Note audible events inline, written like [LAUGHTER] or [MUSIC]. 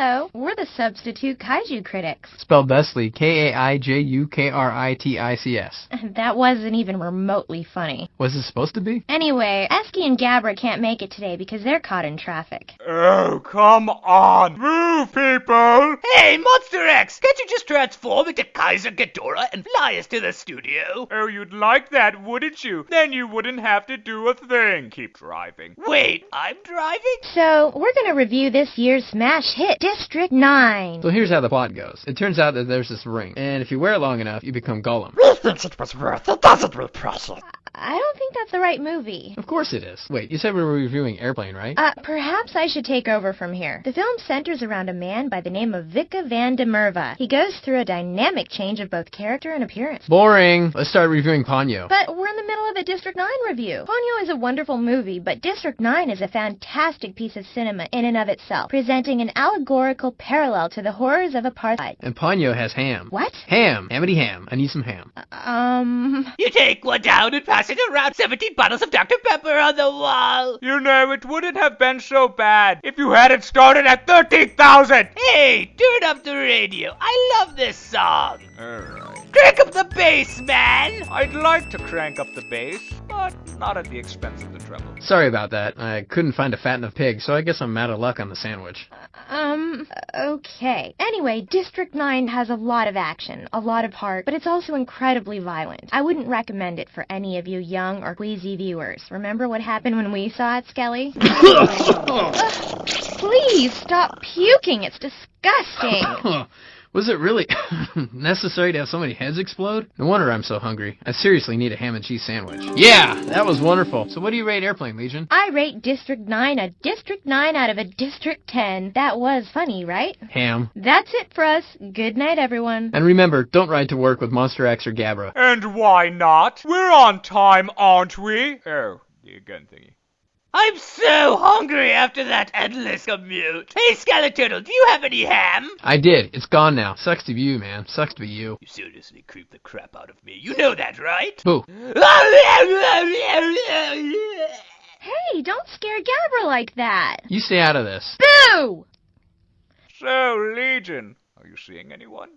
Hello the substitute kaiju critics. Spelled bestly, K-A-I-J-U-K-R-I-T-I-C-S. [LAUGHS] That wasn't even remotely funny. Was it supposed to be? Anyway, Esky and Gabra can't make it today because they're caught in traffic. Oh, come on. Move, people. Hey, Monster X, can't you just transform into Kaiser Ghidorah and fly us to the studio? Oh, you'd like that, wouldn't you? Then you wouldn't have to do a thing. Keep driving. Wait, I'm driving? So, we're gonna review this year's smash hit, District 9. So here's how the plot goes. It turns out that there's this ring, and if you wear it long enough, you become Gollum. [LAUGHS] He thinks it was worth it, doesn't we, Precious? I don't think that's the right movie. Of course it is. Wait, you said we were reviewing Airplane, right? Uh, perhaps I should take over from here. The film centers around a man by the name of Wikus van de Merwe. He goes through a dynamic change of both character and appearance. Boring. Let's start reviewing Ponyo. But we're in the middle of a District 9 review. Ponyo is a wonderful movie, but District 9 is a fantastic piece of cinema in and of itself, presenting an allegorical parallel to the horrors of apartheid. And Ponyo has ham. What? Ham. Hamity ham. I need some ham. Um... You take one down and pass it around 17 bottles of Dr. Pepper on the wall. You know, it wouldn't have been so bad if you had it started at 13,000. Hey, turn up the radio. I love this song. Alright. Crank up the bass, man. I'd like to crank up the bass, but not at the expense of the treble. Sorry about that. I couldn't find a fat enough pig, so I guess I'm out of luck on the sandwich. Um, okay. Anyway, District 9 has a lot of action, a lot of heart, but it's also incredibly violent. I wouldn't recommend it for any of you young or queasy viewers. Remember what happened when we saw it, Skelly? [LAUGHS] Ugh, please stop puking. It's disgusting. [LAUGHS] Was it really [LAUGHS] necessary to have so many heads explode? No wonder I'm so hungry. I seriously need a ham and cheese sandwich. Yeah, that was wonderful. So what do you rate Airplane, Legion? I rate District 9 a District 9 out of a District 10. That was funny, right? Ham. That's it for us. Good night, everyone. And remember, don't ride to work with Monster X or Gabra. And why not? We're on time, aren't we? Oh, the gun thingy. I'm so hungry after that endless commute. Hey, Skeleturtle, do you have any ham? I did. It's gone now. Sucks to be you, man. Sucks to be you. You seriously creep the crap out of me. You know that, right? Boo. Hey, don't scare Gabra like that. You stay out of this. Boo! So, Legion, are you seeing anyone?